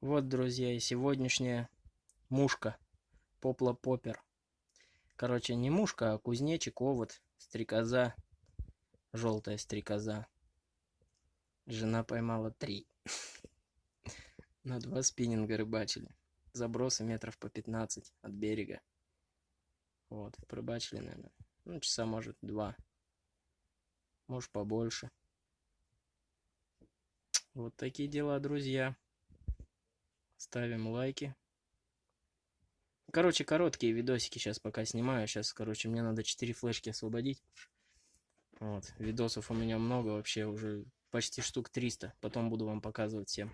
Вот, друзья, и сегодняшняя мушка. Попла попер. Короче, не мушка, а кузнечик, овод, стрекоза. Желтая стрекоза. Жена поймала три. На два спиннинга рыбачили. Забросы метров по 15 от берега. Вот, порыбачили, наверное. Ну, часа, может, два. Может, побольше. Вот такие дела, друзья. Ставим лайки. Короче, короткие видосики сейчас пока снимаю. Сейчас, короче, мне надо 4 флешки освободить. Вот, видосов у меня много вообще, уже почти штук 300. Потом буду вам показывать всем.